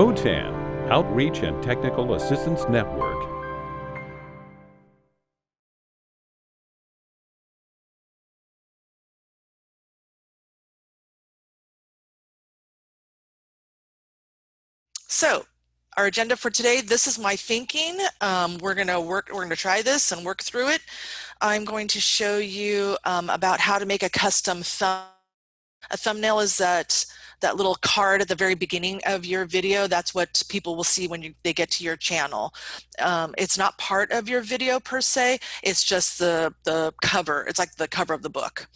OTAN, Outreach and Technical Assistance Network. So our agenda for today, this is my thinking. Um, we're gonna work, we're gonna try this and work through it. I'm going to show you um, about how to make a custom thumb. A thumbnail is that that little card at the very beginning of your video. That's what people will see when you, they get to your channel. Um, it's not part of your video per se. It's just the, the cover. It's like the cover of the book.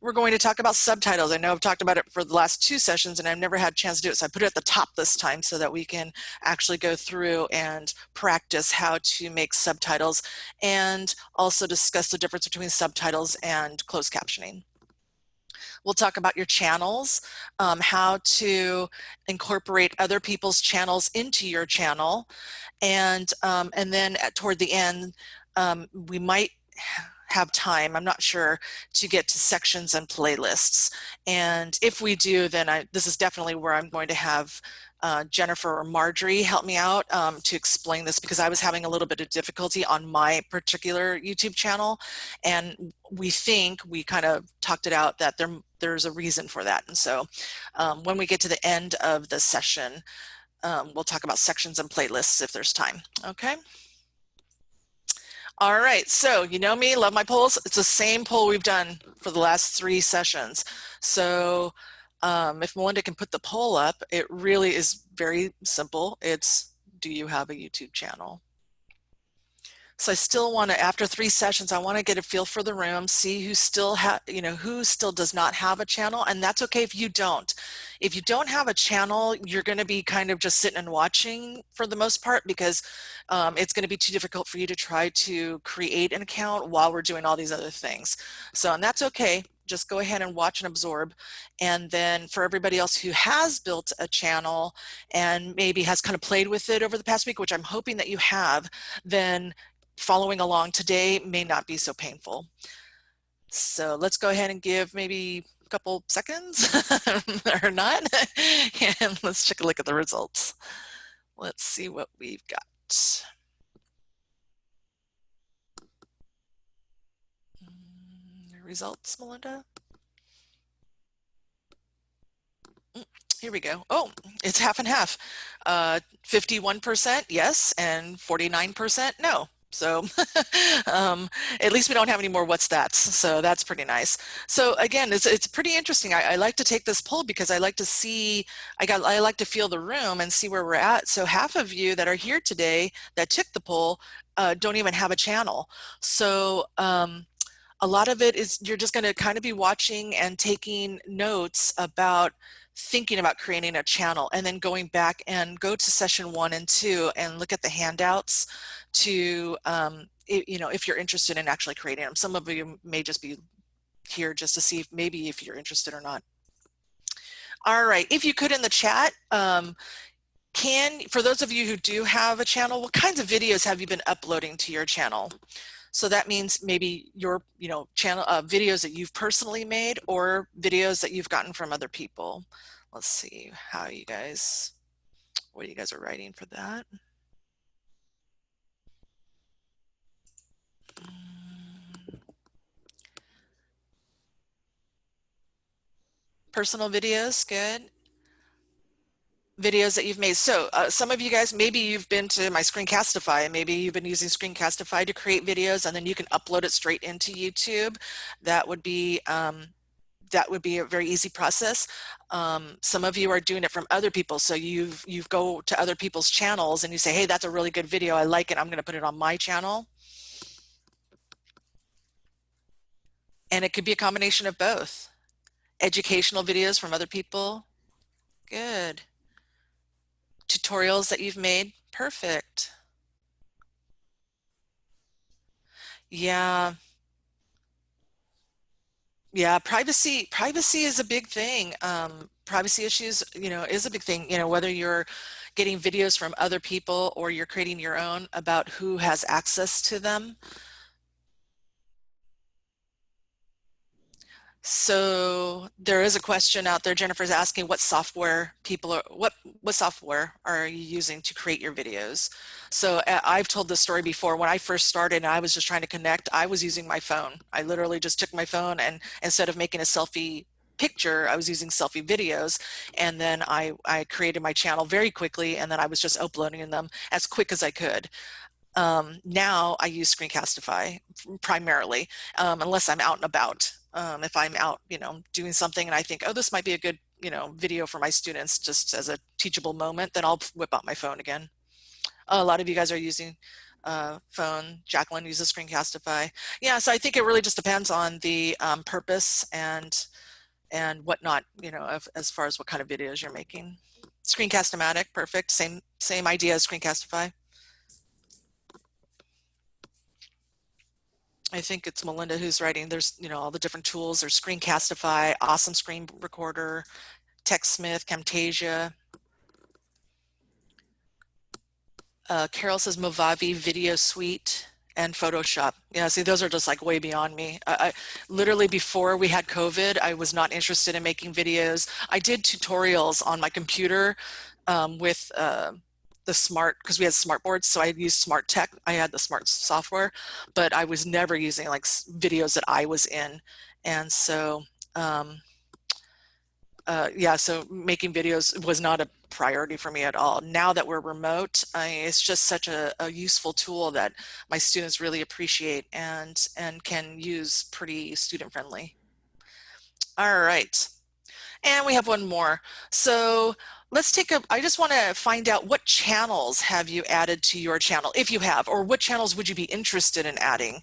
We're going to talk about subtitles. I know I've talked about it for the last two sessions and I've never had a chance to do it. So I put it at the top this time so that we can actually go through and practice how to make subtitles and also discuss the difference between subtitles and closed captioning. We'll talk about your channels, um, how to incorporate other people's channels into your channel. And, um, and then at, toward the end, um, we might have time, I'm not sure, to get to sections and playlists. And if we do, then I, this is definitely where I'm going to have uh, Jennifer or Marjorie help me out um, to explain this because I was having a little bit of difficulty on my particular YouTube channel. And we think, we kind of talked it out that there, there's a reason for that. And so um, when we get to the end of the session, um, we'll talk about sections and playlists if there's time, okay? All right, so you know me, love my polls. It's the same poll we've done for the last three sessions. So um, if Melinda can put the poll up, it really is very simple. It's, do you have a YouTube channel? So I still want to, after three sessions, I want to get a feel for the room, see who still have, you know, who still does not have a channel. And that's okay if you don't. If you don't have a channel, you're going to be kind of just sitting and watching for the most part because um, it's going to be too difficult for you to try to create an account while we're doing all these other things. So, and that's okay just go ahead and watch and absorb. And then for everybody else who has built a channel and maybe has kind of played with it over the past week, which I'm hoping that you have, then following along today may not be so painful. So let's go ahead and give maybe a couple seconds or not, and let's take a look at the results. Let's see what we've got. Results, Melinda? Mm, here we go. Oh, it's half and half. 51% uh, yes and 49% no. So um, at least we don't have any more what's that. So that's pretty nice. So again, it's, it's pretty interesting. I, I, like to take this poll because I like to see, I got, I like to feel the room and see where we're at. So half of you that are here today that took the poll uh, don't even have a channel. So um, a lot of it is you're just going to kind of be watching and taking notes about thinking about creating a channel and then going back and go to session one and two and look at the handouts to, um, it, you know, if you're interested in actually creating them. Some of you may just be here just to see if maybe if you're interested or not. All right, if you could in the chat, um, can, for those of you who do have a channel, what kinds of videos have you been uploading to your channel? So that means maybe your, you know, channel uh, videos that you've personally made or videos that you've gotten from other people. Let's see how you guys, what you guys are writing for that. Personal videos, good videos that you've made. So uh, some of you guys, maybe you've been to my Screencastify, maybe you've been using Screencastify to create videos and then you can upload it straight into YouTube. That would be um, that would be a very easy process. Um, some of you are doing it from other people. So you've, you go to other people's channels and you say, hey, that's a really good video. I like it. I'm going to put it on my channel. And it could be a combination of both. Educational videos from other people. Good tutorials that you've made? Perfect. Yeah. Yeah, privacy privacy is a big thing. Um, privacy issues, you know, is a big thing, you know, whether you're getting videos from other people or you're creating your own about who has access to them. So there is a question out there. Jennifer's asking what software people are, what, what software are you using to create your videos? So uh, I've told this story before. When I first started and I was just trying to connect, I was using my phone. I literally just took my phone and instead of making a selfie picture, I was using selfie videos. And then I, I created my channel very quickly and then I was just uploading them as quick as I could. Um, now I use Screencastify primarily, um, unless I'm out and about. Um, if I'm out, you know, doing something and I think, oh, this might be a good, you know, video for my students just as a teachable moment, then I'll whip out my phone again. A lot of you guys are using uh, phone. Jacqueline uses Screencastify. Yeah, so I think it really just depends on the um, purpose and and whatnot, you know, of, as far as what kind of videos you're making. Screencast-O-Matic, perfect. Same same idea as Screencastify. I think it's Melinda who's writing, there's, you know, all the different tools, there's Screencastify, Awesome Screen Recorder, TechSmith, Camtasia. Uh, Carol says Movavi Video Suite and Photoshop. Yeah, see, those are just like way beyond me. I, I, literally before we had COVID, I was not interested in making videos. I did tutorials on my computer um, with uh, the smart because we had smart boards so i used smart tech i had the smart software but i was never using like videos that i was in and so um uh yeah so making videos was not a priority for me at all. Now that we're remote I, it's just such a, a useful tool that my students really appreciate and and can use pretty student friendly all right and we have one more. So let's take a, I just want to find out what channels have you added to your channel, if you have, or what channels would you be interested in adding?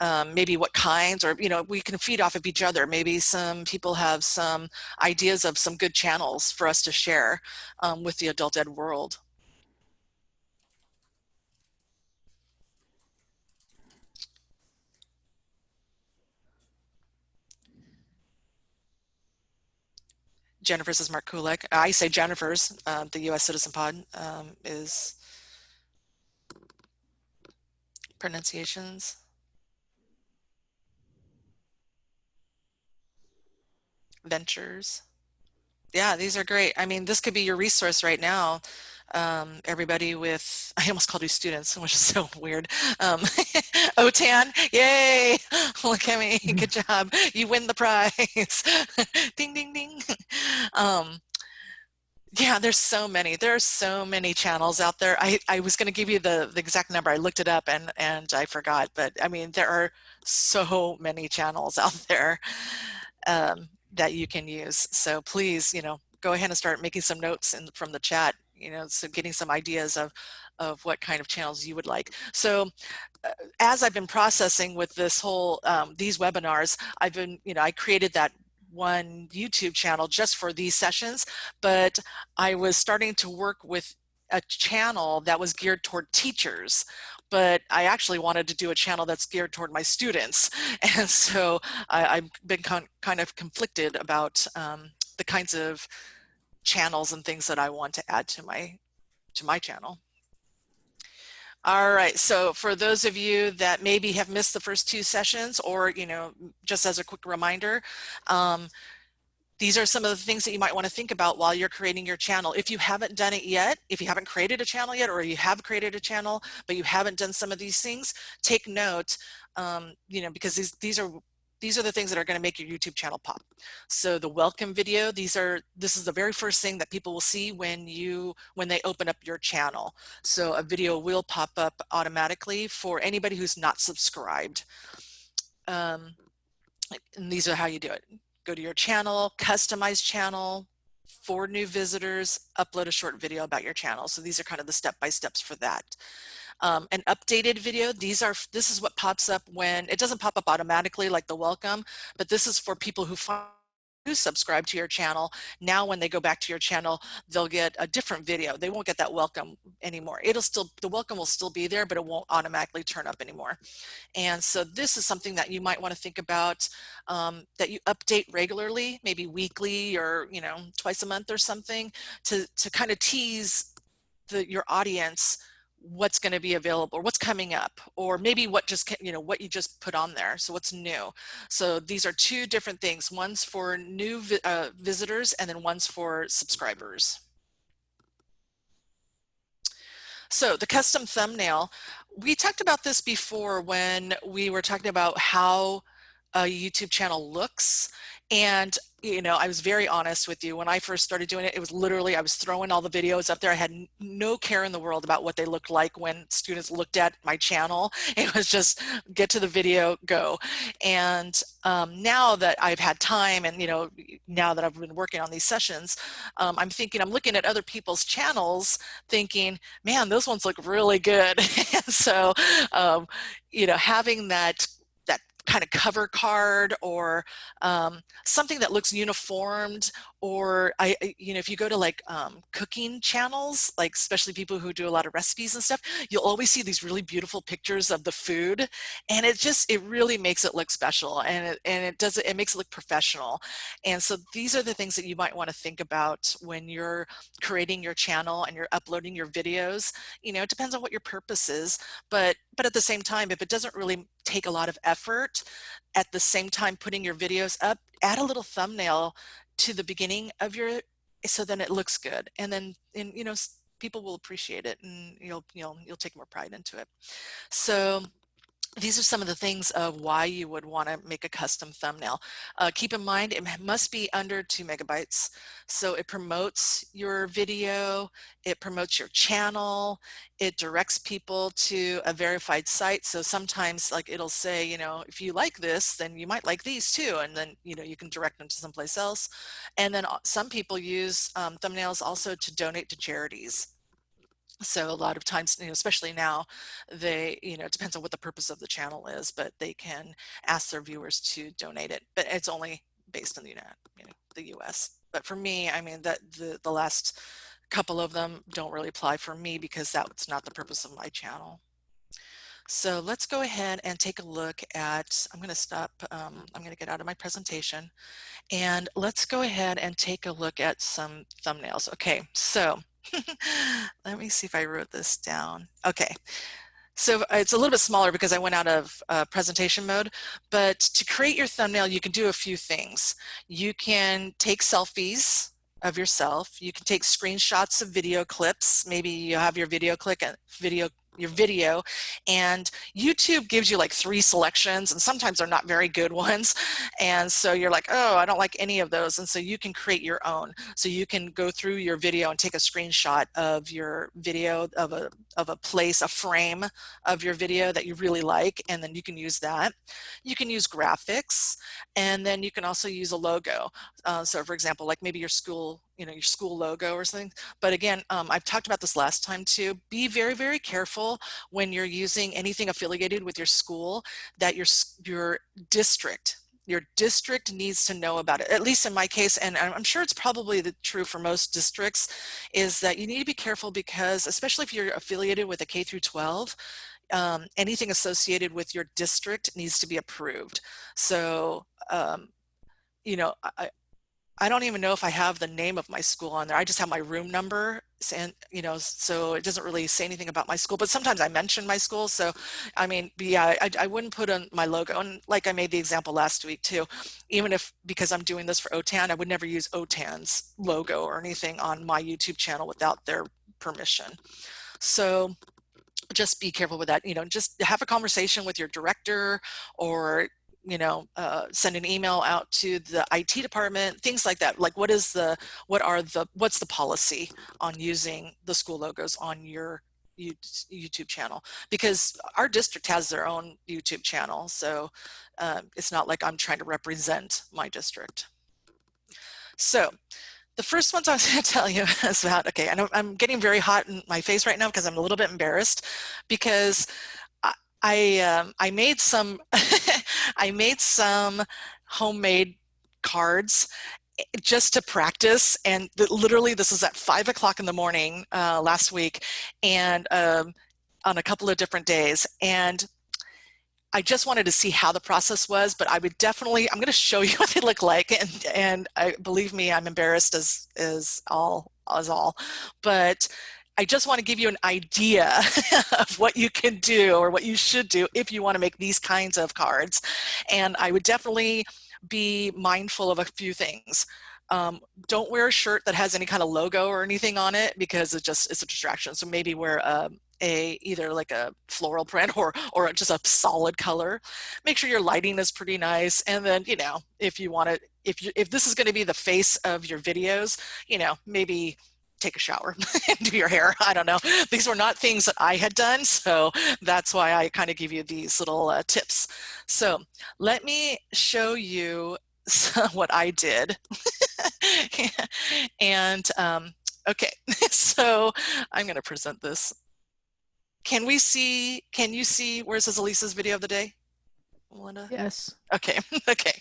Um, maybe what kinds, or, you know, we can feed off of each other. Maybe some people have some ideas of some good channels for us to share um, with the adult ed world. Jennifer's is Mark Kulek. I say Jennifer's, uh, the U.S. Citizen Pod um, is pronunciations. Ventures. Yeah, these are great. I mean, this could be your resource right now um, everybody with, I almost called you students, which is so weird. Um, OTAN, yay, look at me, good job. You win the prize. ding, ding, ding. Um, yeah, there's so many. There are so many channels out there. I, I was going to give you the, the exact number. I looked it up and, and I forgot. But I mean, there are so many channels out there um, that you can use. So please, you know, go ahead and start making some notes in, from the chat you know, so getting some ideas of, of what kind of channels you would like. So uh, as I've been processing with this whole, um, these webinars, I've been, you know, I created that one YouTube channel just for these sessions, but I was starting to work with a channel that was geared toward teachers but I actually wanted to do a channel that's geared toward my students. And so I, have been kind of conflicted about um, the kinds of channels and things that I want to add to my to my channel. All right, so for those of you that maybe have missed the first two sessions or, you know, just as a quick reminder, um, these are some of the things that you might want to think about while you're creating your channel. If you haven't done it yet, if you haven't created a channel yet, or you have created a channel, but you haven't done some of these things, take note, um, you know, because these, these are these are the things that are going to make your YouTube channel pop. So the welcome video, these are, this is the very first thing that people will see when you, when they open up your channel. So a video will pop up automatically for anybody who's not subscribed. Um, and these are how you do it. Go to your channel, customize channel, for new visitors, upload a short video about your channel. So these are kind of the step-by-steps for that um, an updated video. These are, this is what pops up when, it doesn't pop up automatically like the welcome, but this is for people who find who subscribe to your channel. Now when they go back to your channel, they'll get a different video. They won't get that welcome anymore. It'll still, the welcome will still be there, but it won't automatically turn up anymore. And so this is something that you might want to think about um, that you update regularly, maybe weekly or, you know, twice a month or something to, to kind of tease the, your audience what's going to be available or what's coming up or maybe what just you know what you just put on there so what's new. So these are two different things one's for new vi uh, visitors and then one's for subscribers. So the custom thumbnail we talked about this before when we were talking about how a YouTube channel looks and you know, I was very honest with you. When I first started doing it, it was literally, I was throwing all the videos up there. I had no care in the world about what they looked like when students looked at my channel. It was just get to the video, go. And um, now that I've had time and, you know, now that I've been working on these sessions, um, I'm thinking, I'm looking at other people's channels thinking, man, those ones look really good. so, um, you know, having that kind of cover card or um, something that looks uniformed or I, you know, if you go to like um, cooking channels, like especially people who do a lot of recipes and stuff, you'll always see these really beautiful pictures of the food. And it just, it really makes it look special and it, and it does it, it makes it look professional. And so these are the things that you might want to think about when you're creating your channel and you're uploading your videos. You know, it depends on what your purpose is, but, but at the same time, if it doesn't really take a lot of effort, at the same time putting your videos up, add a little thumbnail to the beginning of your so then it looks good. And then and you know people will appreciate it and you'll you'll you'll take more pride into it. So these are some of the things of why you would want to make a custom thumbnail. Uh, keep in mind, it must be under two megabytes. So it promotes your video, it promotes your channel, it directs people to a verified site. So sometimes like it'll say, you know, if you like this, then you might like these too. And then, you know, you can direct them to someplace else. And then uh, some people use um, thumbnails also to donate to charities so a lot of times you know especially now they you know it depends on what the purpose of the channel is but they can ask their viewers to donate it but it's only based in the United you know the US but for me I mean that the the last couple of them don't really apply for me because that's not the purpose of my channel. So let's go ahead and take a look at I'm going to stop um, I'm going to get out of my presentation and let's go ahead and take a look at some thumbnails. Okay so Let me see if I wrote this down. Okay. So it's a little bit smaller because I went out of uh, presentation mode, but to create your thumbnail, you can do a few things. You can take selfies of yourself. You can take screenshots of video clips. Maybe you have your video click and video your video and YouTube gives you like three selections and sometimes they're not very good ones and so you're like oh I don't like any of those and so you can create your own. So you can go through your video and take a screenshot of your video of a of a place a frame of your video that you really like and then you can use that. You can use graphics and then you can also use a logo. Uh, so for example like maybe your school you know, your school logo or something. But again, um, I've talked about this last time too. Be very, very careful when you're using anything affiliated with your school that your, your district your district needs to know about it at least in my case and i'm sure it's probably the true for most districts is that you need to be careful because especially if you're affiliated with a k through 12 um, anything associated with your district needs to be approved so um, you know I, I don't even know if I have the name of my school on there. I just have my room number and you know, so it doesn't really say anything about my school, but sometimes I mention my school. So, I mean, yeah, I, I wouldn't put on my logo. And like I made the example last week too, even if, because I'm doing this for OTAN, I would never use OTAN's logo or anything on my YouTube channel without their permission. So just be careful with that. You know, just have a conversation with your director or you know, uh, send an email out to the IT department, things like that. Like what is the, what are the, what's the policy on using the school logos on your YouTube channel? Because our district has their own YouTube channel. So um, it's not like I'm trying to represent my district. So the first ones I was going to tell you is about, okay, I know I'm getting very hot in my face right now because I'm a little bit embarrassed because I um, I made some I made some homemade cards eh, just to practice and literally this is at five o'clock in the morning uh, last week and um, on a couple of different days and I just wanted to see how the process was, but I would definitely, I'm going to show you what they look like. And, and I, believe me, I'm embarrassed as, as all, as all, but I just want to give you an idea of what you can do or what you should do if you want to make these kinds of cards. And I would definitely be mindful of a few things. Um, don't wear a shirt that has any kind of logo or anything on it because it just it's a distraction. So maybe wear a, um, a either like a floral print or or just a solid color. Make sure your lighting is pretty nice. And then you know if you want to if you if this is going to be the face of your videos, you know maybe take a shower and do your hair. I don't know. These were not things that I had done. So that's why I kind of give you these little uh, tips. So let me show you what I did. and um, okay, so I'm going to present this. Can we see, can you see where it says Elisa's video of the day? Melinda? Yes. Okay, okay.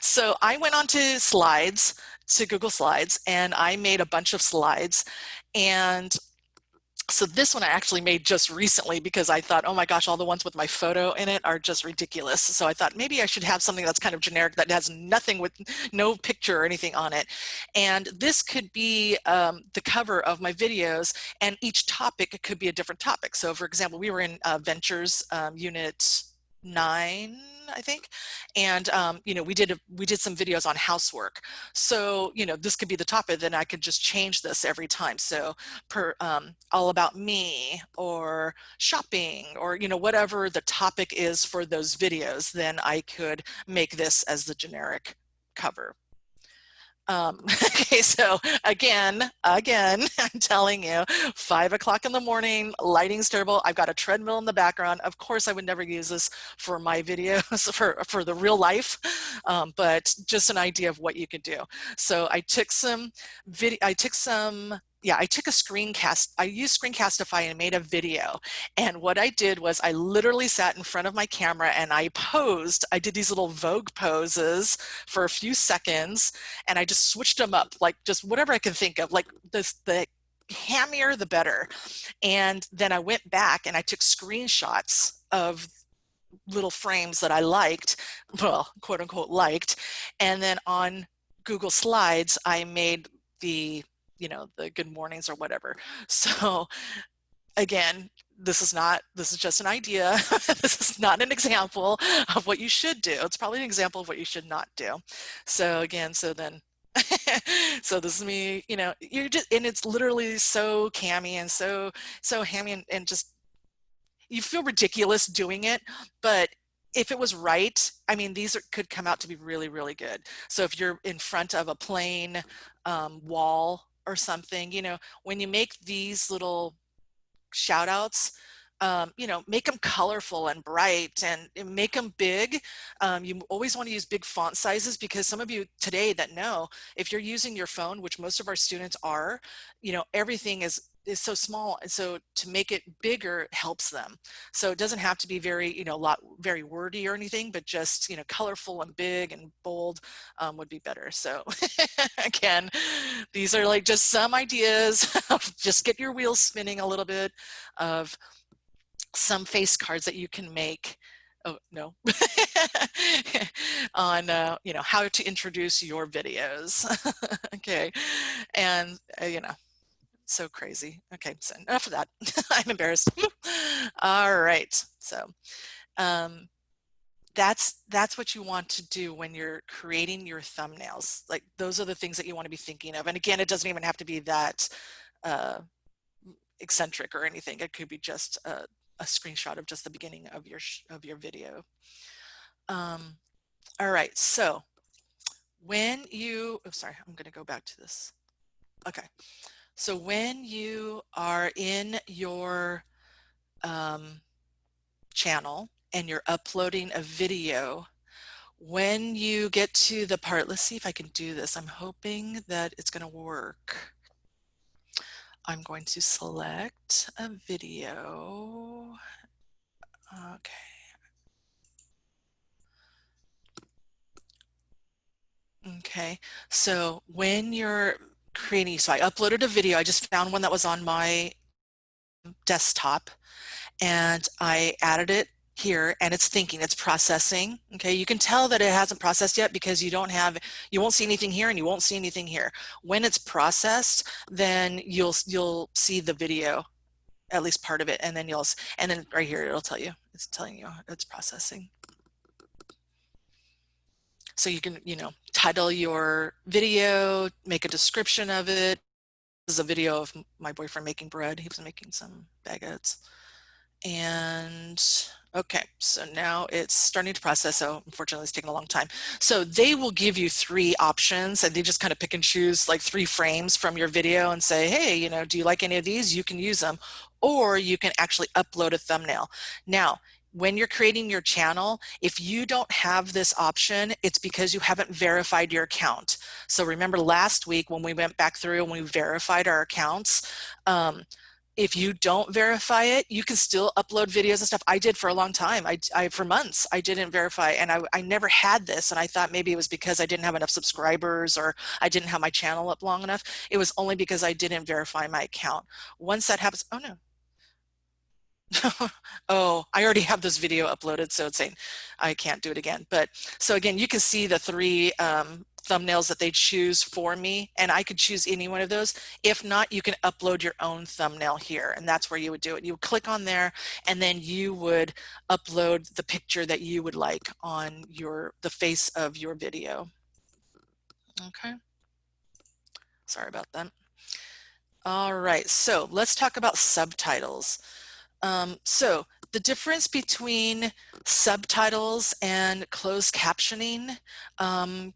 So I went on to slides, to Google Slides, and I made a bunch of slides. And so this one I actually made just recently because I thought, oh my gosh, all the ones with my photo in it are just ridiculous. So I thought maybe I should have something that's kind of generic that has nothing with no picture or anything on it. And this could be um, the cover of my videos and each topic could be a different topic. So for example, we were in uh, Ventures um, Unit 9 I think. And, um, you know, we did, a, we did some videos on housework. So, you know, this could be the topic, then I could just change this every time. So per, um, all about me or shopping or, you know, whatever the topic is for those videos, then I could make this as the generic cover. Um, okay, so again, again, I'm telling you, five o'clock in the morning, lighting's terrible. I've got a treadmill in the background. Of course, I would never use this for my videos, for, for the real life, um, but just an idea of what you can do. So I took some video, I took some yeah, I took a screencast, I used Screencastify and made a video. And what I did was I literally sat in front of my camera and I posed, I did these little Vogue poses for a few seconds and I just switched them up, like just whatever I could think of, like this, the hammier the better. And then I went back and I took screenshots of little frames that I liked, well, quote unquote liked. And then on Google Slides, I made the you know, the good mornings or whatever. So again, this is not, this is just an idea. this is not an example of what you should do. It's probably an example of what you should not do. So again, so then so this is me, you know, you're just, and it's literally so cammy and so, so hammy and, and just, you feel ridiculous doing it, but if it was right, I mean, these are, could come out to be really, really good. So if you're in front of a plain um, wall or something, you know, when you make these little shout outs, um, you know, make them colorful and bright and make them big. Um, you always want to use big font sizes because some of you today that know, if you're using your phone, which most of our students are, you know, everything is is so small and so to make it bigger helps them. So it doesn't have to be very you know a lot very wordy or anything but just you know colorful and big and bold um, would be better. So again these are like just some ideas just get your wheels spinning a little bit of some face cards that you can make oh no on uh, you know how to introduce your videos. Okay and uh, you know so crazy. Okay, so enough of that. I'm embarrassed. All right, so um, that's that's what you want to do when you're creating your thumbnails. Like those are the things that you want to be thinking of. And again, it doesn't even have to be that uh, eccentric or anything. It could be just a, a screenshot of just the beginning of your of your video. Um, all right, so when you, oh, sorry, I'm going to go back to this. Okay. So when you are in your um, channel and you're uploading a video, when you get to the part, let's see if I can do this. I'm hoping that it's going to work. I'm going to select a video. Okay. Okay, so when you're creating, so I uploaded a video. I just found one that was on my desktop and I added it here and it's thinking, it's processing. Okay, you can tell that it hasn't processed yet because you don't have, you won't see anything here and you won't see anything here. When it's processed, then you'll you'll see the video, at least part of it, and then you'll and then right here it'll tell you, it's telling you it's processing. So you can, you know, title your video, make a description of it. This is a video of my boyfriend making bread. He was making some baguettes. And okay, so now it's starting to process. So unfortunately it's taking a long time. So they will give you three options and they just kind of pick and choose like three frames from your video and say, hey, you know, do you like any of these? You can use them. Or you can actually upload a thumbnail. Now, when you're creating your channel, if you don't have this option, it's because you haven't verified your account. So remember last week when we went back through and we verified our accounts, um, if you don't verify it, you can still upload videos and stuff. I did for a long time. I, I for months, I didn't verify and I, I never had this. And I thought maybe it was because I didn't have enough subscribers or I didn't have my channel up long enough. It was only because I didn't verify my account. Once that happens, oh no, oh, I already have this video uploaded, so it's saying I can't do it again. But so again, you can see the three um, thumbnails that they choose for me, and I could choose any one of those. If not, you can upload your own thumbnail here, and that's where you would do it. You would click on there, and then you would upload the picture that you would like on your the face of your video. Okay. Sorry about that. All right, so let's talk about subtitles. Um, so the difference between subtitles and closed captioning, um,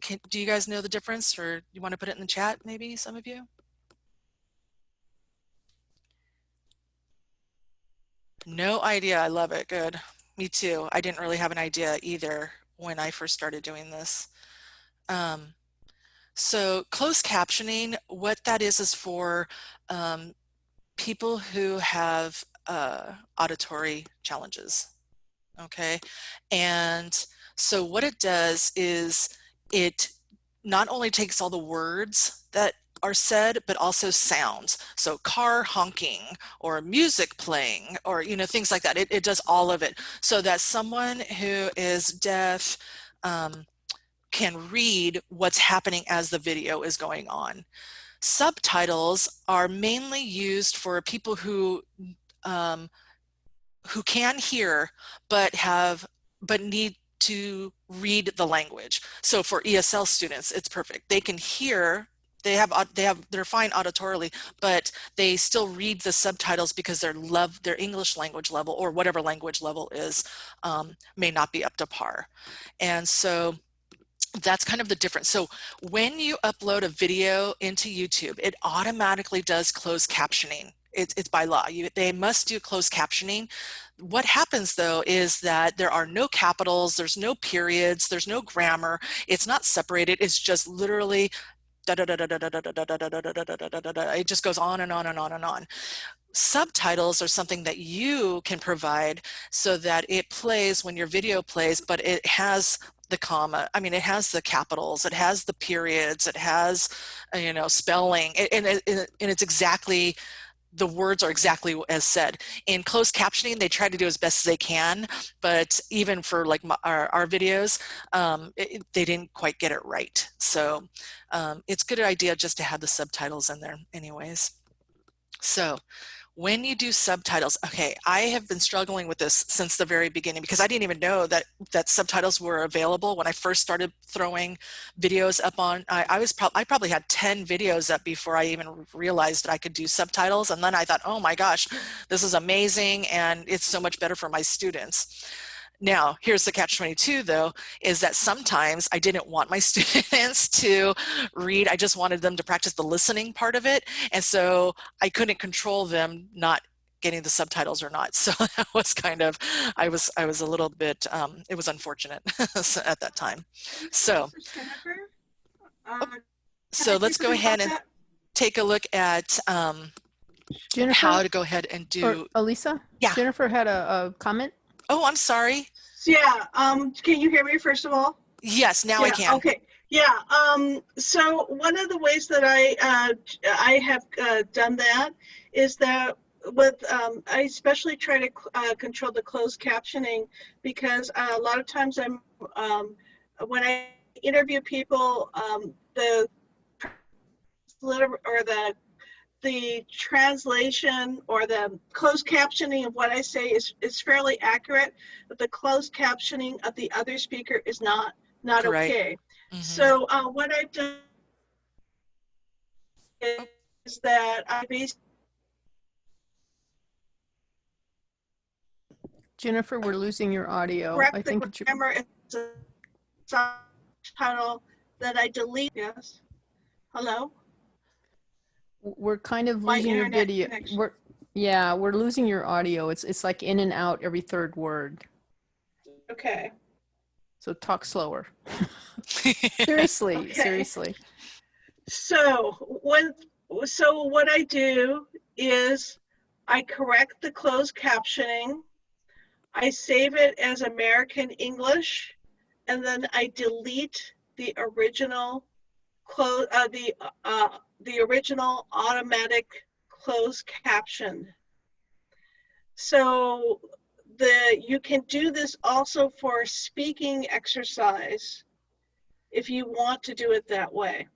can, do you guys know the difference or you want to put it in the chat maybe some of you? No idea. I love it. Good. Me too. I didn't really have an idea either when I first started doing this. Um, so closed captioning, what that is is for um, people who have uh, auditory challenges. Okay, and so what it does is it not only takes all the words that are said, but also sounds. So car honking or music playing or, you know, things like that. It, it does all of it so that someone who is deaf um, can read what's happening as the video is going on. Subtitles are mainly used for people who um, who can hear but have but need to read the language. So for ESL students, it's perfect. They can hear they have they have they're fine auditorily but they still read the subtitles because their love their english language level or whatever language level is um, may not be up to par and so that's kind of the difference. So when you upload a video into YouTube, it automatically does closed captioning. It's, it's by law. You, they must do closed captioning. What happens though is that there are no capitals, there's no periods, there's no grammar. It's not separated. It's just literally it just goes on and on and on and on. Subtitles are something that you can provide so that it plays when your video plays, but it has the comma. I mean, it has the capitals, it has the periods, it has, uh, you know, spelling, and, and, and it's exactly, the words are exactly as said. In closed captioning, they try to do as best as they can, but even for like my, our, our, videos, um, it, they didn't quite get it right. So um, it's good idea just to have the subtitles in there anyways. So when you do subtitles, okay, I have been struggling with this since the very beginning because I didn't even know that that subtitles were available when I first started throwing videos up on. I, I was probably I probably had ten videos up before I even realized that I could do subtitles, and then I thought, oh my gosh, this is amazing, and it's so much better for my students. Now, here's the catch 22 though, is that sometimes I didn't want my students to read. I just wanted them to practice the listening part of it. And so I couldn't control them not getting the subtitles or not. So that was kind of, I was, I was a little bit, um, it was unfortunate at that time. So, uh, oh, so let's go ahead and take a look at um, Jennifer, how to go ahead and do. Elisa? Yeah. Jennifer had a, a comment. Oh, I'm sorry. Yeah, um, can you hear me first of all? Yes, now yeah, I can. Okay. Yeah. Um, so one of the ways that I uh, I have uh, done that is that with, um, I especially try to uh, control the closed captioning because uh, a lot of times I'm, um, when I interview people, um, the or the the translation or the closed captioning of what I say is is fairly accurate, but the closed captioning of the other speaker is not not Right. okay. Mhm. So uh, what I've done is that I basically Jennifer, we're losing your audio. I correct the think that you grammar is a subtitle that I delete. Yes. Hello. We're kind of My losing your video. connection. We're yeah, we're losing your audio. It's it's like in and out every third word. Okay. So talk slower. Seriously, Okay. seriously. So when so what I do is I correct the closed captioning. I save it as American English, and then I delete the original close uh, the uh, the original automatic closed caption. So the you can do this also for speaking exercise if you want to do it that way.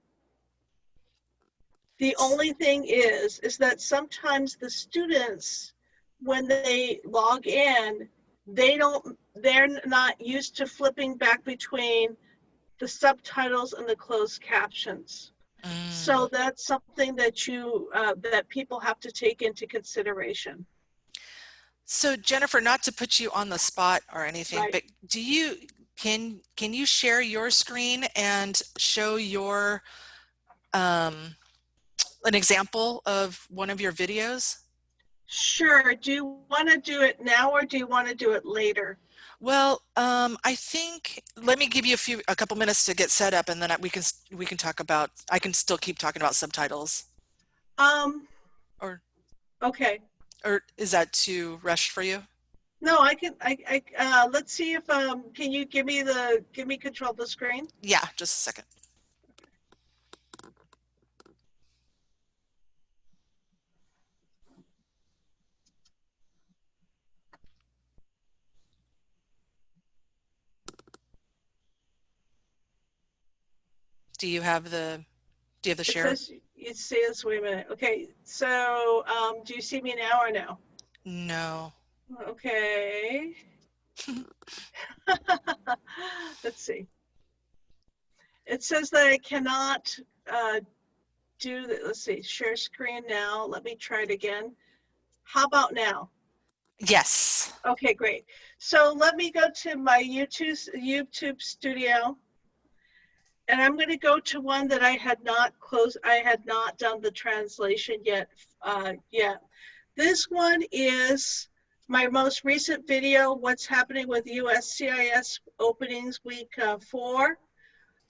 The only thing is, is that sometimes the students, when they log in, they don't, they're not used to flipping back between the subtitles and the closed captions. So Mm. that's something that you, uh, that people have to take into consideration. So Jennifer, not to put you on the spot or anything, Right. but do you, can, can you share your screen and show your, um, an example of one of your videos? Sure, do you want to do it now or do you want to do it later? Well, um, I think, let me give you a few, a couple minutes to get set up and then we can, we can talk about, I can still keep talking about subtitles. Um, Or- okay. Or is that too rushed for you? No, I can, I, I, uh, let's see if, um, can you give me the, give me control of the screen? Yeah, just a second. Do you have the, do you have the It share? says, it says, wait a minute, okay, so, um, do you see me now or no? No. Okay. Let's see. It says that I cannot, uh, do the, let's see, share screen now, let me try it again. How about now? Yes. Okay, great. So let me go to my YouTube, YouTube studio. And I'm going to go to one that I had not closed, I had not done the translation yet, uh, yet. This one is my most recent video, what's happening with USCIS openings week uh, four.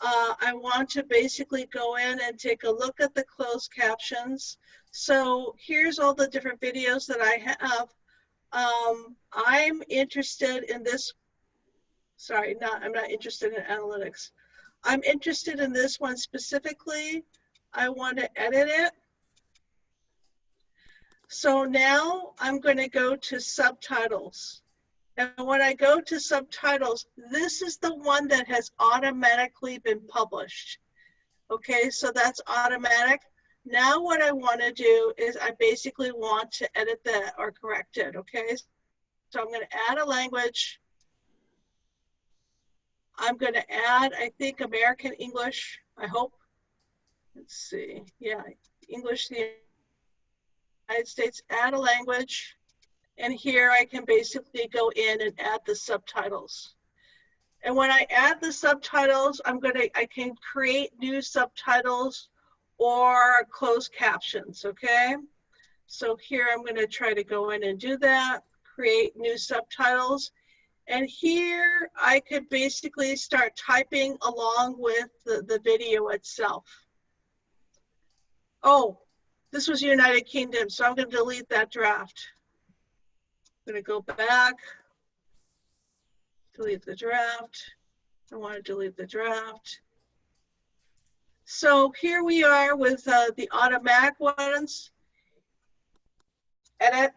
Uh, I want to basically go in and take a look at the closed captions. So here's all the different videos that I have. Um, I'm interested in this. Sorry, not, I'm not interested in analytics. I'm interested in this one specifically. I want to edit it. So now I'm going to go to subtitles. And when I go to subtitles, this is the one that has automatically been published. Okay, so that's automatic. Now what I want to do is I basically want to edit that or correct it, okay? So I'm going to add a language. I'm going to add, I think, American English, I hope. Let's see, yeah, English, the United States, add a language. And here I can basically go in and add the subtitles. And when I add the subtitles, I'm going to, I can create new subtitles or closed captions, okay? So here I'm going to try to go in and do that, create new subtitles. And here I could basically start typing along with the, the video itself. Oh, this was United Kingdom, so I'm going to delete that draft. I'm going to go back, delete the draft. I want to delete the draft. So here we are with uh, the automatic ones. edit.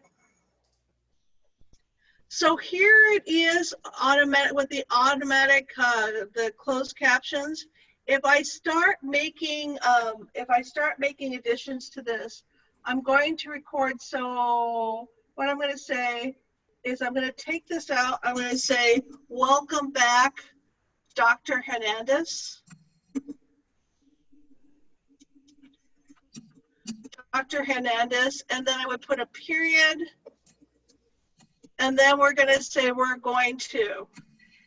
So here it is automatic with the automatic, uh, the closed captions. If I start making, um, if I start making additions to this, I'm going to record. So what I'm going to say is I'm going to take this out. I'm going to say, welcome back, Dr. Hernandez. Dr. Hernandez, and then I would put a period. And then we're going to say we're going to.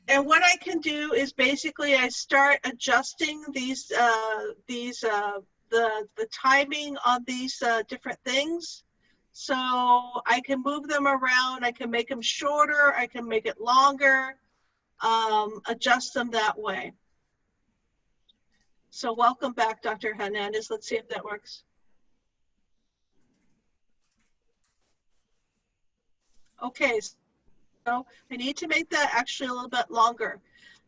And what I can do is basically I start adjusting these, uh, these, uh, the, the timing on these uh, different things. So I can move them around. I can make them shorter. I can make it longer, um, adjust them that way. So welcome back, Dr. Hernandez. Let's see if that works. Okay, so I need to make that actually a little bit longer.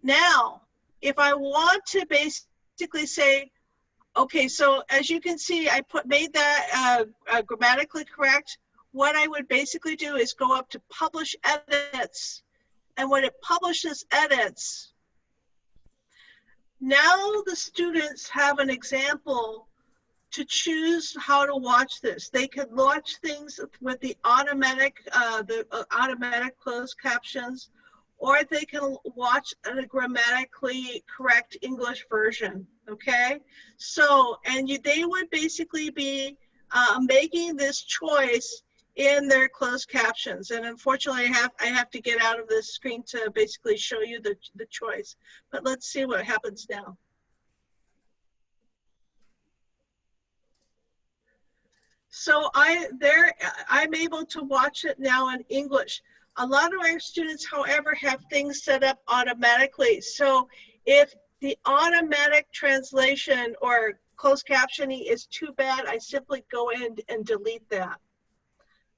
Now, if I want to basically say, okay, so as you can see, I put made that uh, uh, grammatically correct. What I would basically do is go up to publish edits. And when it publishes edits, now the students have an example to choose how to watch this. They can watch things with the automatic, uh, the uh, automatic closed captions, or they can watch a grammatically correct English version. Okay, so and you, they would basically be uh, making this choice in their closed captions. And unfortunately, I have I have to get out of this screen to basically show you the the choice. But let's see what happens now. So I there I'm able to watch it now in English. A lot of our students, however, have things set up automatically. So if the automatic translation or closed captioning is too bad, I simply go in and delete that.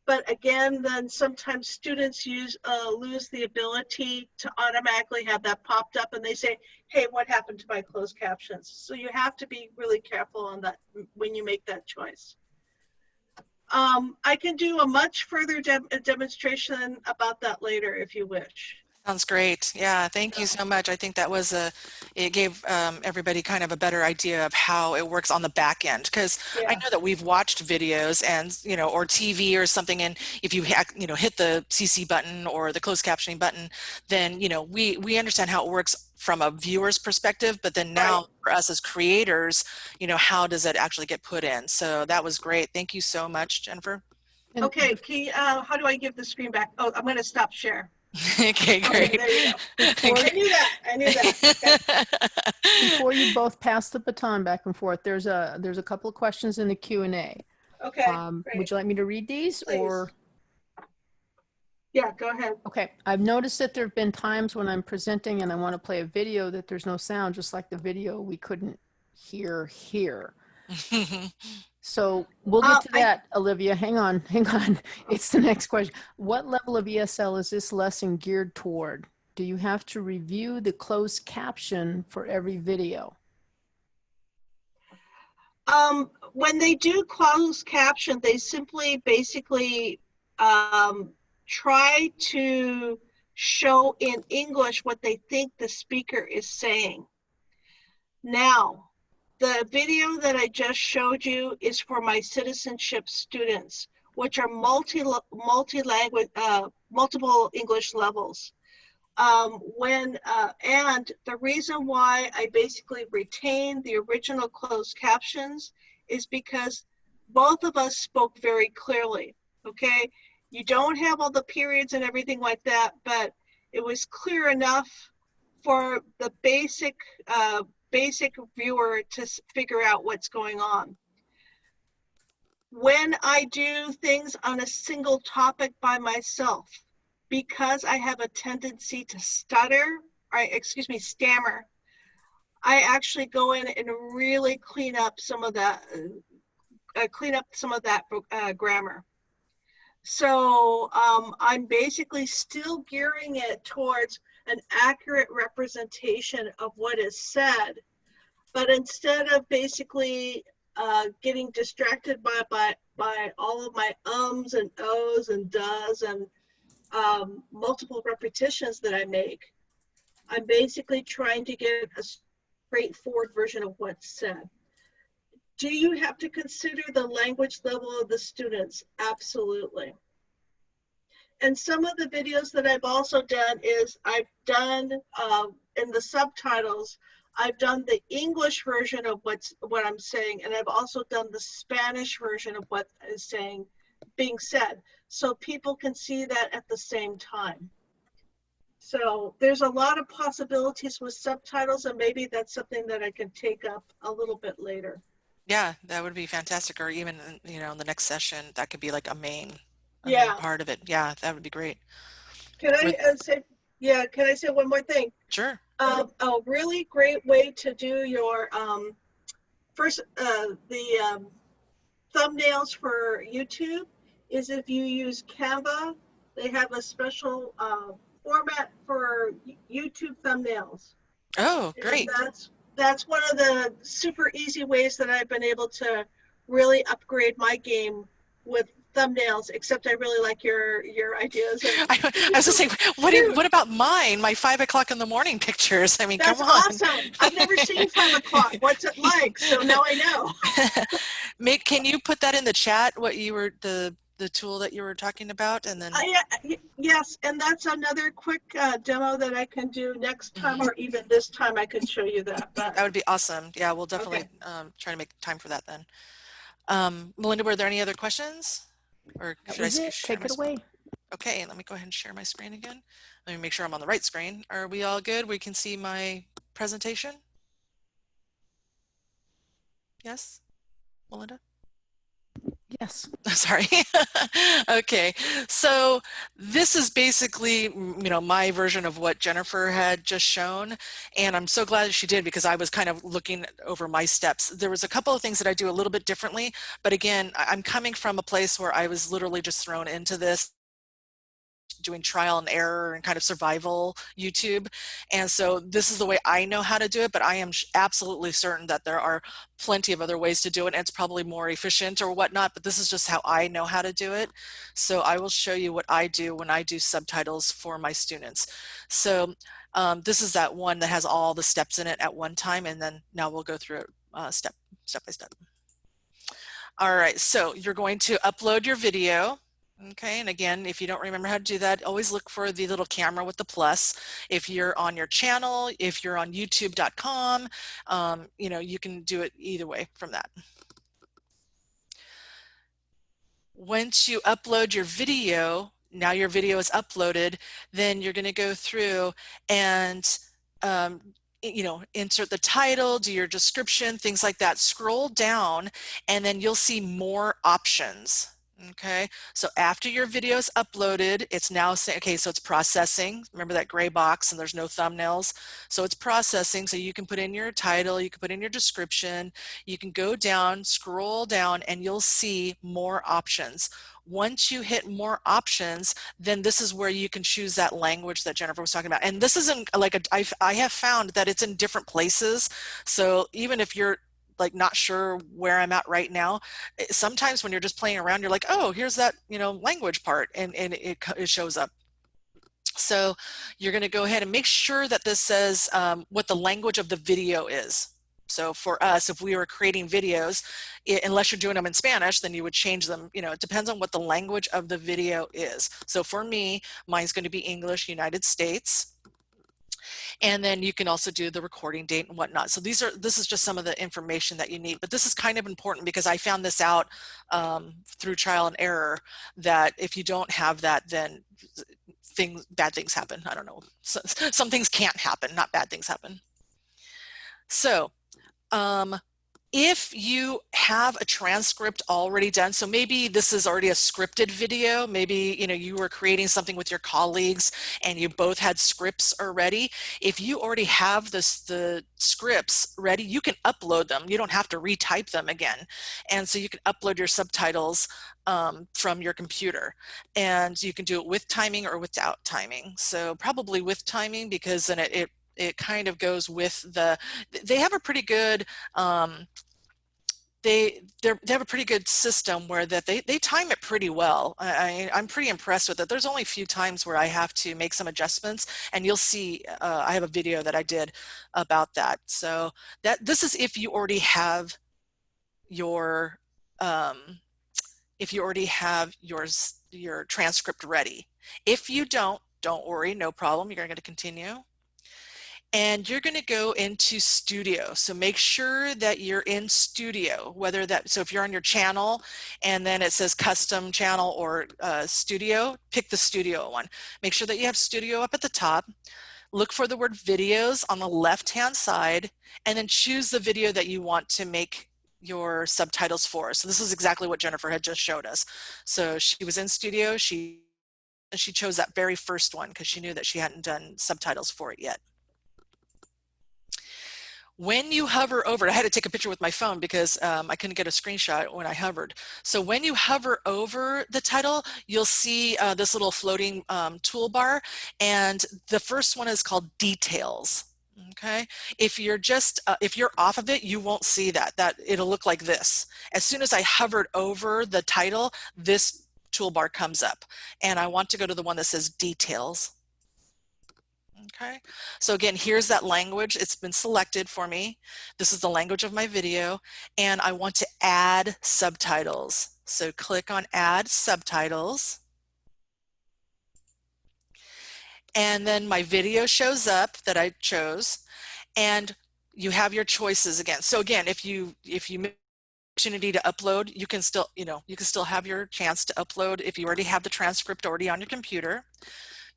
But again, then sometimes students use uh, lose the ability to automatically have that popped up and they say, hey, what happened to my closed captions? So you have to be really careful on that when you make that choice. Um, I can do a much further de demonstration about that later if you wish. Sounds great. Yeah, thank you so much. I think that was a, it gave um, everybody kind of a better idea of how it works on the back end. Because Yeah. I know that we've watched videos and, you know, or TV or something, and if you, you know, hit the CC button or the closed captioning button, then, you know, we, we understand how it works from a viewer's perspective, but then now for us as creators, you know, how does it actually get put in? So that was great. Thank you so much, Jennifer. And Okay, key, uh, how do I give the screen back? Oh, I'm gonna stop share. okay, Okay, great. there you go. Before, I knew that, I knew that. Okay. before you both pass the baton back and forth, there's a there's a couple of questions in the Q and A. Okay, Um, great. would you like me to read these Please. or? Yeah, go ahead. Okay, I've noticed that there have been times when I'm presenting and I want to play a video that there's no sound, just like the video we couldn't hear here. So we'll Uh, get to I- that, Olivia. Hang on, hang on. It's the next question. What level of ESL is this lesson geared toward? Do you have to review the closed caption for every video? Um, when they do closed caption, they simply basically um, try to show in English what they think the speaker is saying. Now, the video that I just showed you is for my citizenship students, which are multi multi language, uh, multiple English levels. Um, when uh, and the reason why I basically retained the original closed captions is because both of us spoke very clearly. Okay, you don't have all the periods and everything like that, but it was clear enough for the basic uh, basic viewer to figure out what's going on. When I do things on a single topic by myself, because I have a tendency to stutter, or excuse me, stammer, I actually go in and really clean up some of that, uh, clean up some of that uh, grammar. So um, I'm basically still gearing it towards an accurate representation of what is said, but instead of basically uh, getting distracted by, by, by all of my ums and ohs and does and um, multiple repetitions that I make. I'm basically trying to get a straightforward version of what's said. Do you have to consider the language level of the students? Absolutely. And some of the videos that I've also done is I've done um, in the subtitles, I've done the English version of what's what I'm saying, and I've also done the Spanish version of what is saying being said, so people can see that at the same time. So there's a lot of possibilities with subtitles, and maybe that's something that I can take up a little bit later. Yeah, that would be fantastic. Or even, you know, in the next session, that could be like a main, a main Yeah. part of it. Yeah, that would be great. Can I With- uh, say, yeah, can I say one more thing? Sure. Um, a really great way to do your um, first uh, the um, thumbnails for YouTube is if you use Canva. They have a special uh, format for YouTube thumbnails. Oh, And great. That's that's one of the super easy ways that I've been able to really upgrade my game with thumbnails. Except I really like your your ideas. I, I was just saying, what, what about mine? My five o'clock in the morning pictures. I mean, that's come on. awesome. I've never seen five o'clock. What's it like? So now I know. Make, can you put that in the chat? What you were the the tool that you were talking about, and then I, uh, y- yes, and that's another quick uh, demo that I can do next time, Mm-hmm. or even this time I can show you that. But that would be awesome. Yeah, we'll definitely um, try to make time for that then. Um, Melinda, were there any other questions? Or That should I it. Take it sc- away. Okay, let me go ahead and share my screen again. Let me make sure I'm on the right screen. Are we all good? We can see my presentation? Yes, Melinda? Yes. Sorry. okay. So this is basically, you know, my version of what Jennifer had just shown. And I'm so glad she did because I was kind of looking over my steps. There was a couple of things that I do a little bit differently. But again, I'm coming from a place where I was literally just thrown into this doing trial and error and kind of survival YouTube. And so this is the way I know how to do it, but I am absolutely certain that there are plenty of other ways to do it and it's probably more efficient or whatnot, but this is just how I know how to do it. So I will show you what I do when I do subtitles for my students. So um, this is that one that has all the steps in it at one time and then now we'll go through it uh, step, step by step. All right, so you're going to upload your video. Okay, and again, if you don't remember how to do that, always look for the little camera with the plus. If you're on your channel, if you're on youtube.com, um, you know, you can do it either way from that. Once you upload your video, now your video is uploaded, then you're going to go through and um, you know, insert the title, do your description, things like that. Scroll down and then you'll see more options. Okay, so after your video is uploaded, it's now saying, okay, so it's processing. Remember that gray box and there's no thumbnails. So it's processing. So you can put in your title, you can put in your description, you can go down, scroll down, and you'll see more options. Once you hit more options, then this is where you can choose that language that Jennifer was talking about. And this isn't like a, I've, I have found that it's in different places. So even if you're like not sure where I'm at right now. eh, Sometimes when you're just playing around, you're like, oh, here's that, you know, language part and, and it, it shows up. So you're going to go ahead and make sure that this says um, what the language of the video is. So for us, if we were creating videos, i unless you're doing them in Spanish, then you would change them. You know, it depends on what the language of the video is. So for me, mine's going to be English, United States and then you can also do the recording date and whatnot. So these are this is just some of the information that you need, but this is kind of important because I found this out um, through trial and error that if you don't have that, then things bad things happen. I don't know. So, some things can't happen, not bad things happen. So um, if you have a transcript already done, so maybe this is already a scripted video, maybe you know you were creating something with your colleagues and you both had scripts already. If you already have this the scripts ready, you can upload them. You don't have to retype them again. And so you can upload your subtitles um, from your computer and you can do it with timing or without timing. So probably with timing because then it, it it kind of goes with the they have a pretty good um, they they have a pretty good system where that they, they time it pretty well. I, I, am pretty impressed with it. There's only a few times where I have to make some adjustments and you'll see uh, I have a video that I did about that. So that this is if you already have your um, if you already have yours your transcript ready. If you don't, don't worry, no problem. You're going to continue and you're going to go into studio. So make sure that you're in studio whether that so if you're on your channel and then it says custom channel or uh, studio pick the studio one. Make sure that you have studio up at the top. Look for the word videos on the left hand side and then choose the video that you want to make your subtitles for. So this is exactly what Jennifer had just showed us. So she was in studio. She she chose that very first one because she knew that she hadn't done subtitles for it yet when you hover over, I had to take a picture with my phone because um, I couldn't get a screenshot when I hovered. So when you hover over the title, you'll see uh, this little floating um, toolbar. And the first one is called details. Okay, if you're just, uh, if you're off of it, you won't see that, that it'll look like this. As soon as I hovered over the title, this toolbar comes up and I want to go to the one that says details. Okay, so again, here's that language. It's been selected for me. This is the language of my video, and I want to add subtitles. So click on add subtitles. And then my video shows up that I chose, and you have your choices again. So again, if you if you opportunity to upload, you can still, you know, you can still have your chance to upload if you already have the transcript already on your computer.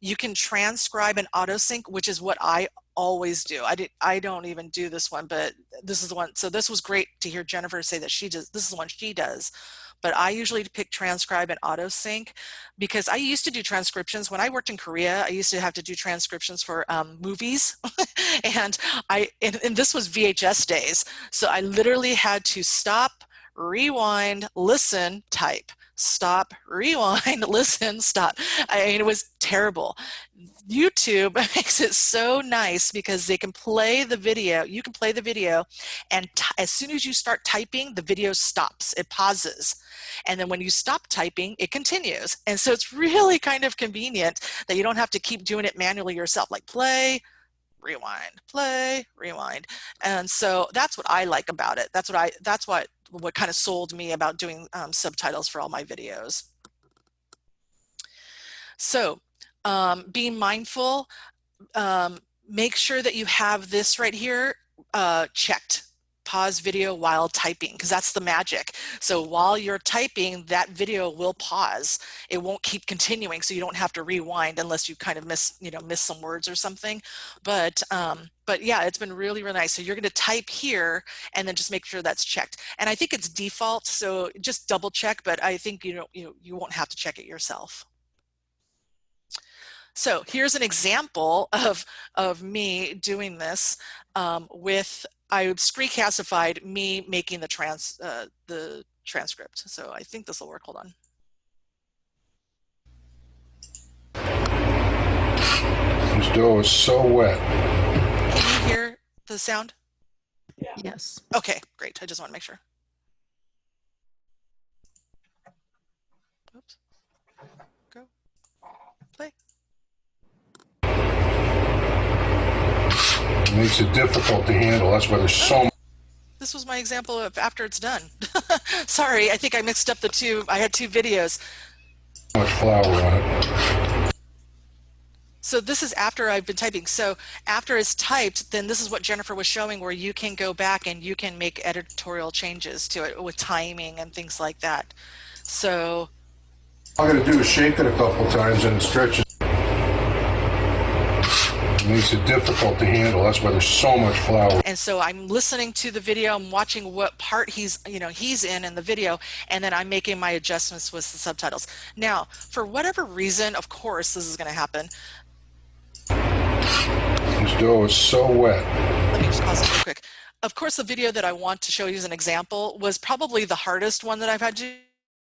You can transcribe and autosync, which is what I always do. I did, I don't even do this one, but this is the one. So this was great to hear Jennifer say that she does, this is the one she does. But I usually pick transcribe and autosync because I used to do transcriptions when I worked in Korea. I used to have to do transcriptions for um, movies, and I and, and this was VHS days. So I literally had to stop, rewind, listen, type stop, rewind, listen, stop. I mean, it was terrible. YouTube makes it so nice because they can play the video, you can play the video, and as soon as you start typing, the video stops, it pauses. And then when you stop typing, it continues. And so it's really kind of convenient that you don't have to keep doing it manually yourself, like play, rewind, play, rewind. And so that's what I like about it. That's what I, that's what what kind of sold me about doing um, subtitles for all my videos. So um, being mindful, um, make sure that you have this right here uh, checked pause video while typing because that's the magic. So while you're typing, that video will pause. It won't keep continuing, so you don't have to rewind unless you kind of miss, you know, miss some words or something. But um, but yeah, it's been really, really nice. So you're going to type here and then just make sure that's checked. And I think it's default, so just double check. But I think you know you you won't have to check it yourself. So here's an example of, of me doing this um, with I screencastified me making the trans uh, the transcript. So I think this will work. Hold on. This dough is so wet. Can you hear the sound? Yeah. Yes. Okay, great. I just want to make sure. Oops. Go. Play. Makes it difficult to handle. That's why there's so This was my example of after it's done. Sorry, I think I mixed up the two. I had two videos. much flour on it. So this is after I've been typing. So after it's typed, then this is what Jennifer was showing where you can go back and you can make editorial changes to it with timing and things like that. So All I'm going to do is shake it a couple times and stretch. It makes it difficult to handle. That's why there's so much flour. and so I'm listening to the video, I'm watching what part he's, you know, he's in in the video, and then I'm making my adjustments with the subtitles. Now, for whatever reason, of course, this is going to happen. This dough is so wet. Let me just pause this real quick. Of course, the video that I want to show you as an example was probably the hardest one that I've had to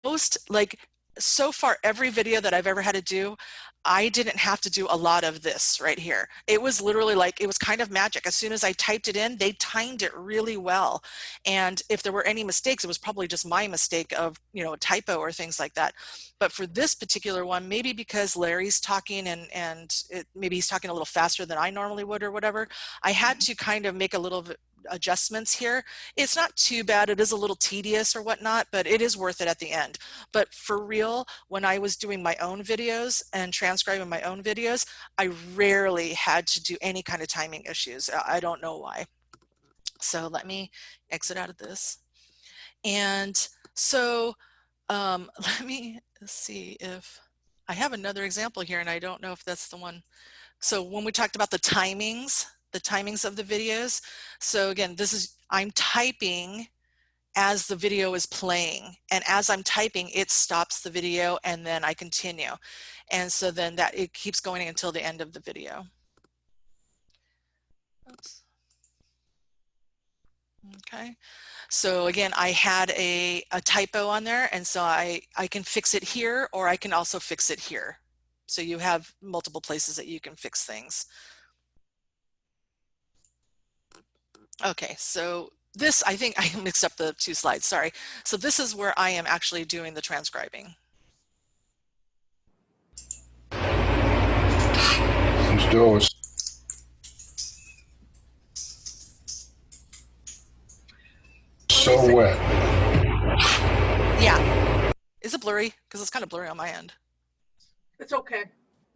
most like so far every video that I've ever had to do, I didn't have to do a lot of this right here. It was literally like, it was kind of magic. As soon as I typed it in, they timed it really well. And if there were any mistakes, it was probably just my mistake of, you know, a typo or things like that. But for this particular one, maybe because Larry's talking and, and it, maybe he's talking a little faster than I normally would or whatever, I had mm-hmm. to kind of make a little bit adjustments here. It's not too bad. It is a little tedious or whatnot, but it is worth it at the end. But for real, when I was doing my own videos and transcribing my own videos, I rarely had to do any kind of timing issues. I don't know why. So let me exit out of this. And so um, let me see if I have another example here and I don't know if that's the one. So when we talked about the timings, the timings of the videos. So again, this is, I'm typing as the video is playing and as I'm typing it stops the video and then I continue and so then that it keeps going until the end of the video. Oops. Okay, so again I had a, a typo on there and so I, I can fix it here or I can also fix it here. So you have multiple places that you can fix things. Okay, so this, I think I mixed up the two slides, sorry. So this is where I am actually doing the transcribing. These doors. So wet. Yeah. Is it blurry? Because it's kind of blurry on my end. It's okay.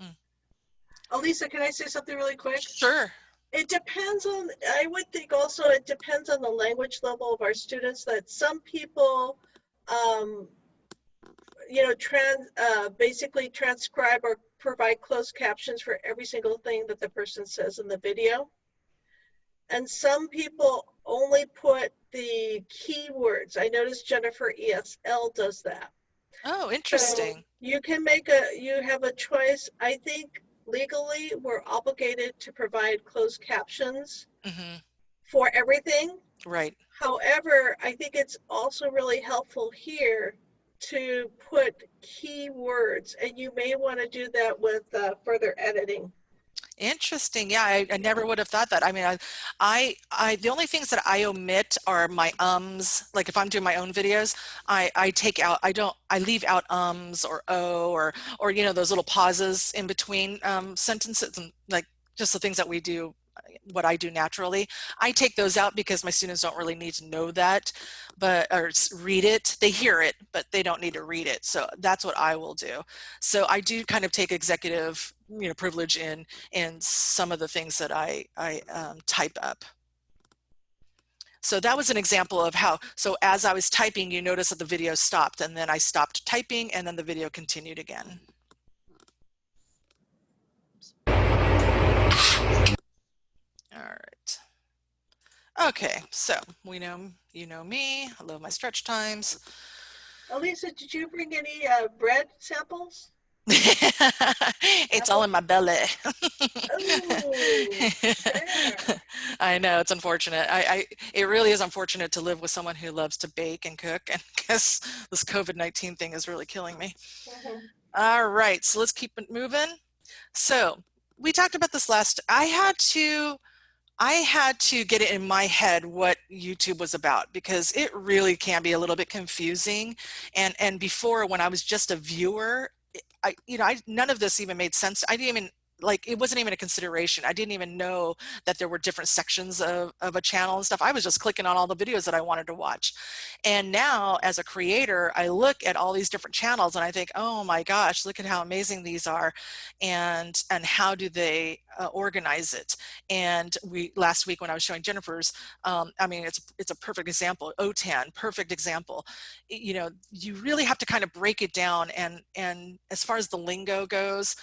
Mm. Elisa, can I say something really quick? Sure. It depends on, I would think also it depends on the language level of our students that some people, um, you know, trans, uh, basically transcribe or provide closed captions for every single thing that the person says in the video. And some people only put the keywords. I noticed Jennifer ESL does that. Oh, So interesting. you can make a, you have a choice. I think legally we're obligated to provide closed captions hmm for everything. Right. However, I think it's also really helpful here to put keywords and you may want to do that with uh, further editing. Interesting. Yeah, I, I never would have thought that. I mean, I, I, I, the only things that I omit are my ums. Like if I'm doing my own videos, I, I take out, I don't, I leave out ums or o or, or, you know, those little pauses in between um, sentences and like just the things that we do what I do naturally. I take those out because my students don't really need to know that, but or read it. They hear it, but they don't need to read it. So that's what I will do. So I do kind of take executive, you know, privilege in in some of the things that I I um, type up. So that was an example of how, so as I was typing, you notice that the video stopped and then I stopped typing and then the video continued again. All right. Okay, so we know, you know me, I love my stretch times. Elisa, did you bring any uh, bread samples? it's all in my belly. Oh, there. I know it's unfortunate. I, I it really is unfortunate to live with someone who loves to bake and cook, and guess this COVID nineteen thing is really killing me. Mhm. All right, so let's keep it moving. So we talked about this last. I had to, I had to get it in my head what YouTube was about because it really can be a little bit confusing. And and before when I was just a viewer, I you know I none of this even made sense. I didn't even like it wasn't even a consideration. I didn't even know that there were different sections of, of a channel and stuff. I was just clicking on all the videos that I wanted to watch. And now as a creator, I look at all these different channels and I think, oh my gosh, look at how amazing these are. And, and how do they uh, organize it? And we, last week when I was showing Jennifer's, um, I mean, it's, it's a perfect example, OTAN, perfect example. You know, you really have to kind of break it down. And, and as far as the lingo goes,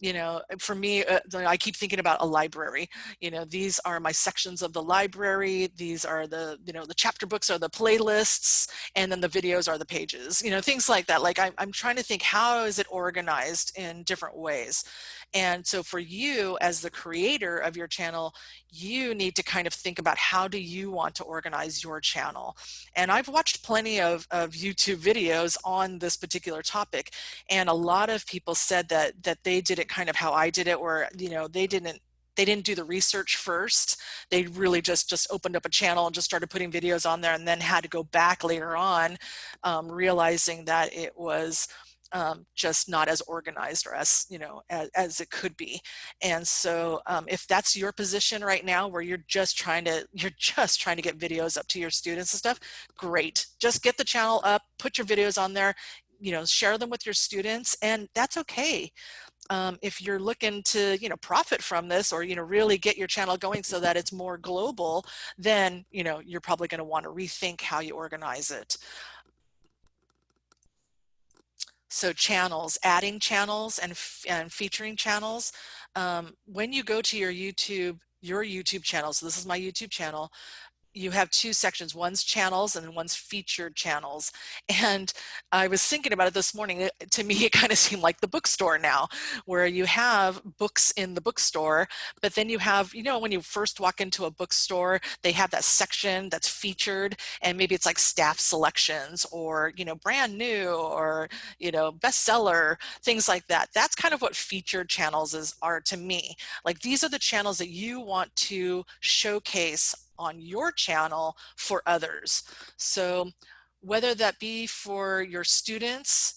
you know, for me, uh, I keep thinking about a library. You know, these are my sections of the library. These are the, you know, the chapter books are the playlists, and then the videos are the pages. You know, things like that. Like I'm, I'm trying to think, how is it organized in different ways? And so for you as the creator of your channel, you need to kind of think about how do you want to organize your channel. And I've watched plenty of, of YouTube videos on this particular topic. And a lot of people said that, that they did kind of how I did it, where, you know, they didn't they didn't do the research first. They really just just opened up a channel and just started putting videos on there and then had to go back later on, um, realizing that it was um, just not as organized or as you know as, as it could be. And so um, if that's your position right now where you're just trying to you're just trying to get videos up to your students and stuff great. Just get the channel up put your videos on there you know share them with your students and that's okay um, if you're looking to you know profit from this or you know really get your channel going so that it's more global then you know you're probably going to want to rethink how you organize it so channels, adding channels and, and featuring channels. Um, when you go to your YouTube, your YouTube channel, so this is my YouTube channel, you have two sections one's channels and one's featured channels. And i was thinking about it this morning to me it kind of seemed like the bookstore now where you have books in the bookstore but then you have you know when you first walk into a bookstore they have that section that's featured and maybe it's like staff selections or you know brand new or you know bestseller things like that. That's kind of what featured channels is are to me. Like these are the channels that you want to showcase on your channel for others. So whether that be for your students,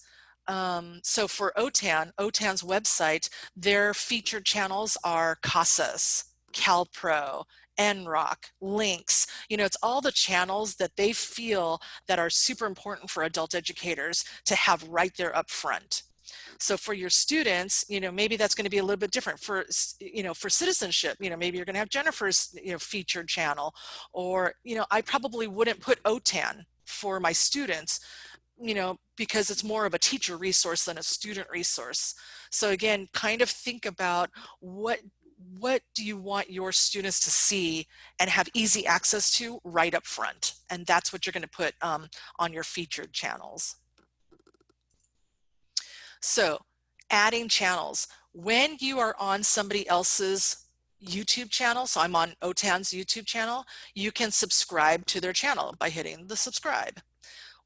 um, so for OTAN, OTAN's website, their featured channels are CASAS, CalPro, NROC, links, you know, it's all the channels that they feel that are super important for adult educators to have right there up front. So for your students, you know, maybe that's going to be a little bit different for, you know, for citizenship, you know, maybe you're going to have Jennifer's, you know, featured channel, or, you know, I probably wouldn't put OTAN for my students, you know, because it's more of a teacher resource than a student resource. So again, kind of think about what what do you want your students to see and have easy access to right up front? And that's what you're going to put um, on your featured channels. So adding channels. When you are on somebody else's YouTube channel, so I'm on OTAN's YouTube channel, you can subscribe to their channel by hitting the subscribe.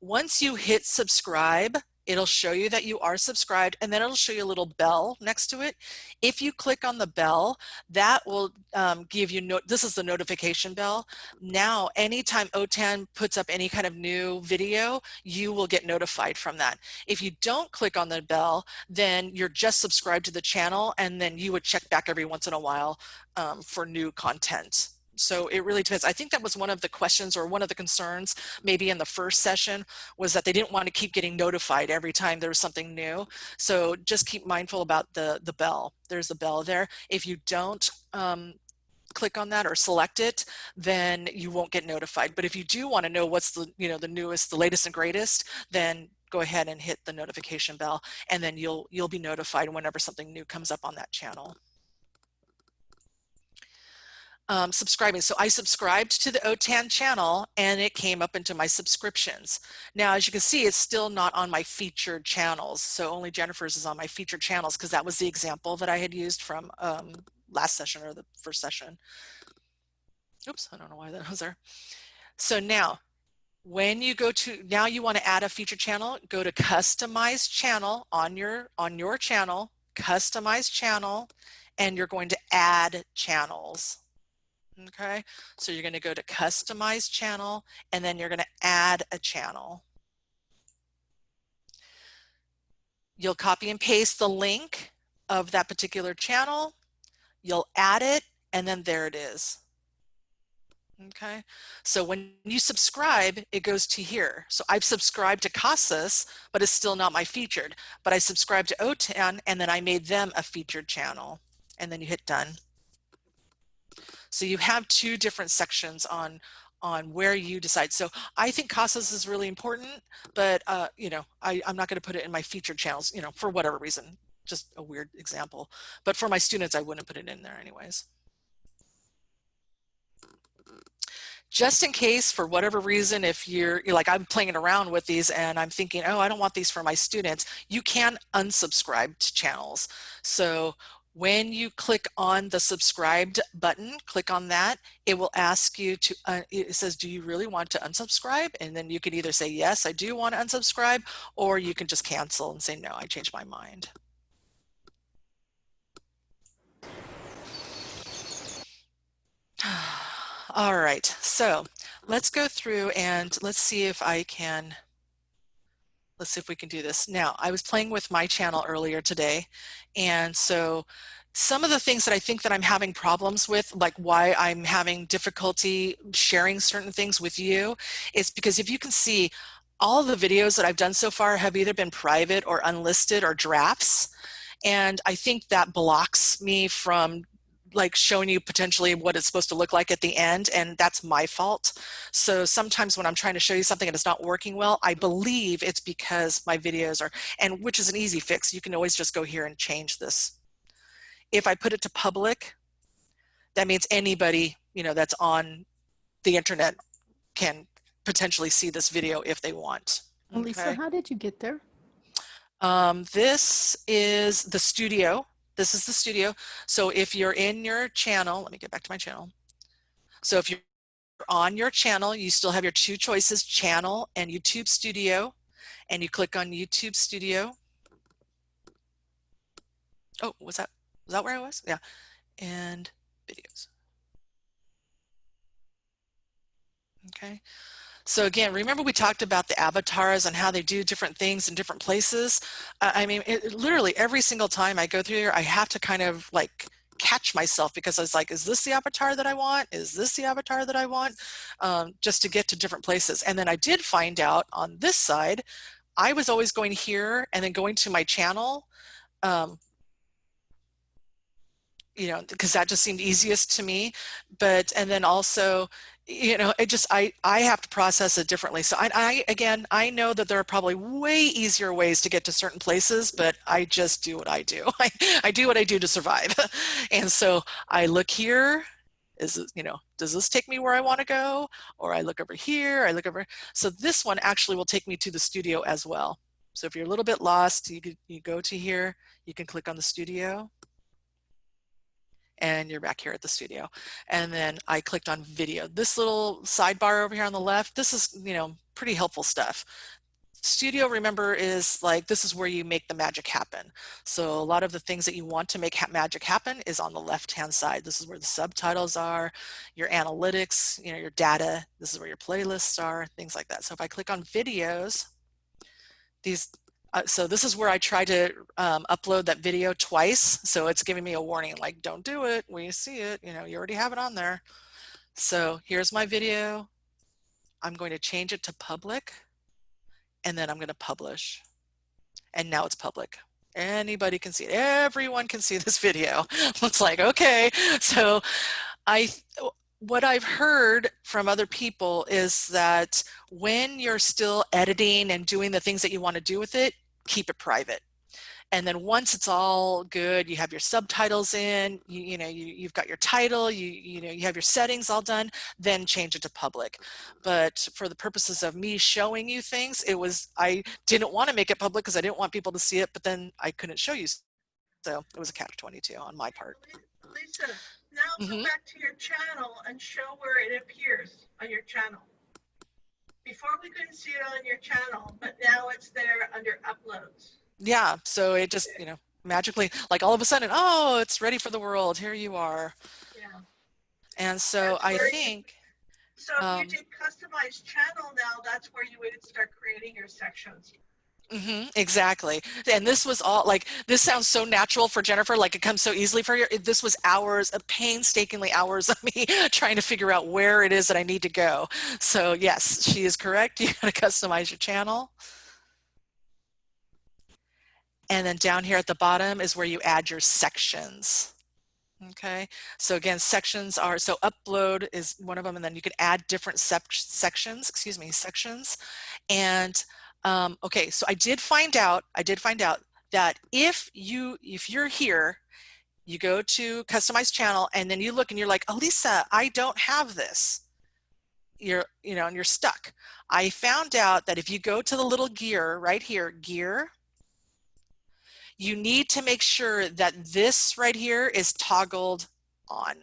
Once you hit subscribe, it'll show you that you are subscribed and then it'll show you a little bell next to it. If you click on the bell, that will um, give you, no this is the notification bell. Now, anytime OTAN puts up any kind of new video, you will get notified from that. If you don't click on the bell, then you're just subscribed to the channel and then you would check back every once in a while um, for new content so it really depends. I think that was one of the questions or one of the concerns maybe in the first session was that they didn't want to keep getting notified every time there was something new. So just keep mindful about the, the bell. There's a bell there. If you don't um, click on that or select it, then you won't get notified. But if you do want to know what's the, you know, the newest, the latest and greatest, then go ahead and hit the notification bell and then you'll, you'll be notified whenever something new comes up on that channel um, subscribing. So I subscribed to the OTAN channel and it came up into my subscriptions. Now, as you can see, it's still not on my featured channels. So only Jennifer's is on my featured channels because that was the example that I had used from um, last session or the first session. Oops, I don't know why that was there. So now, when you go to, now you want to add a featured channel, go to customize channel on your, on your channel, customize channel, and you're going to add channels okay? So you're gonna go to customize channel and then you're gonna add a channel. You'll copy and paste the link of that particular channel, you'll add it, and then there it is. Okay, so when you subscribe, it goes to here. So I've subscribed to CASAS, but it's still not my featured. But I subscribed to OTAN, and then I made them a featured channel. And then you hit done. So you have two different sections on on where you decide. So I think CASAS is really important, but uh, you know, I, I'm not going to put it in my featured channels, you know, for whatever reason. just a weird example. But for my students, I wouldn't put it in there anyways. Just in case, for whatever reason, if you're, you're like, I'm playing around with these and I'm thinking, oh, I don't want these for my students, you can unsubscribe to channels. So when you click on the subscribed button, click on that, it will ask you to, uh, it says, do you really want to unsubscribe? And then you can either say, yes, I do want to unsubscribe, or you can just cancel and say, no, I changed my mind. All right, so let's go through and let's see if I can, let's see if we can do this. Now, I was playing with my channel earlier today, and so some of the things that I think that I'm having problems with, like why I'm having difficulty sharing certain things with you, is because if you can see, all the videos that I've done so far have either been private or unlisted or drafts. And I think that blocks me from like showing you potentially what it's supposed to look like at the end and that's my fault. So sometimes when I'm trying to show you something and it's not working well, I believe it's because my videos are, and which is an easy fix. You can always just go here and change this. If I put it to public, that means anybody, you know, that's on the internet can potentially see this video if they want. Lisa, Okay. how did you get there? Um, this is the studio. This is the studio. So if you're in your channel, let me get back to my channel. So if you're on your channel, you still have your two choices, channel and YouTube studio. And you click on YouTube studio. Oh, was that, was that where I was? Yeah. And videos. Okay. So again, remember we talked about the avatars and how they do different things in different places. Uh, I mean, it, literally every single time I go through here, I have to kind of like catch myself because I was like, is this the avatar that I want? Is this the avatar that I want? Um, just to get to different places. And then I did find out on this side, I was always going here and then going to my channel. Um, you know, because that just seemed easiest to me. But, and then also, you know, it just, I, I have to process it differently. So I, I, again, I know that there are probably way easier ways to get to certain places, but I just do what I do. I, I do what I do to survive. and so I look here, is it, you know, does this take me where I want to go? Or I look over here, I look over. So this one actually will take me to the studio as well. So if you're a little bit lost, you could, you go to here, you can click on the studio and you're back here at the studio. And then I clicked on video. This little sidebar over here on the left, this is, you know, pretty helpful stuff. Studio, remember, is like, this is where you make the magic happen. So a lot of the things that you want to make ha magic happen is on the left-hand side. This is where the subtitles are, your analytics, you know, your data. This is where your playlists are, things like that. So if I click on videos, these uh, so this is where I try to um, upload that video twice. So it's giving me a warning like, don't do it We see it, you know, you already have it on there. So here's my video. I'm going to change it to public and then I'm going to publish. And now it's public. Anybody can see it. Everyone can see this video. it's like, okay. So I, what I've heard from other people is that when you're still editing and doing the things that you want to do with it, keep it private. And then once it's all good, you have your subtitles in, you, you know, you, you've got your title, you, you know, you have your settings all done, then change it to public. But for the purposes of me showing you things, it was, I didn't want to make it public because I didn't want people to see it, but then I couldn't show you. So it was a catch 22 on my part. Lisa, now go Mhm. back to your channel and show where it appears on your channel. Before we couldn't see it on your channel, but now it's there under uploads. yeah so it just you know magically like all of a sudden oh it's ready for the world here you are Yeah. and so i think So if Um, you did customized channel now, that's where you would start creating your sections. Mhm, exactly and this was all like this sounds so natural for jennifer like it comes so easily for you this was hours of painstakingly hours of me trying to figure out where it is that i need to go so yes she is correct you got to customize your channel and then down here at the bottom is where you add your sections Okay, so again, sections are, so upload is one of them, and then you can add different sec sections, excuse me, sections. And um, okay, so I did find out, I did find out that if you, if you're here, you go to customize channel and then you look and you're like, Elisa, I don't have this. You're, you know, and you're stuck. I found out that if you go to the little gear right here, gear, you need to make sure that this right here is toggled on.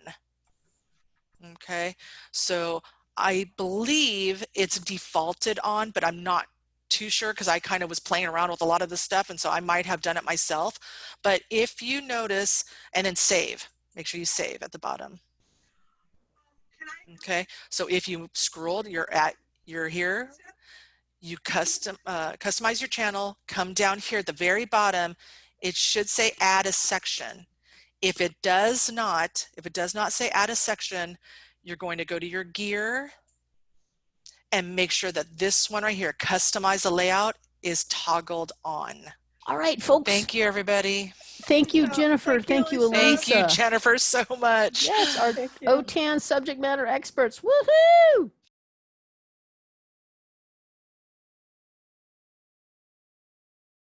Okay, so I believe it's defaulted on, but I'm not too sure because I kind of was playing around with a lot of this stuff and so I might have done it myself. But if you notice and then save, make sure you save at the bottom. Okay, so if you scrolled, you're at, you're here, you custom, uh, customize your channel, come down here at the very bottom, it should say add a section. If it does not, if it does not say add a section, you're going to go to your gear and make sure that this one right here, customize the layout is toggled on. All right, folks. Thank you, everybody. Thank you, Oh, Jennifer. thank Thank you, you, Lisa. Thank you, Jennifer, so much. Yes, our OTAN subject matter experts. Woohoo!